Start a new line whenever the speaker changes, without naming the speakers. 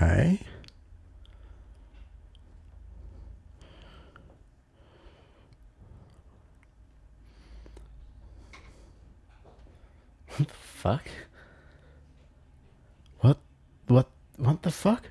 Okay. What the fuck? What what what the fuck?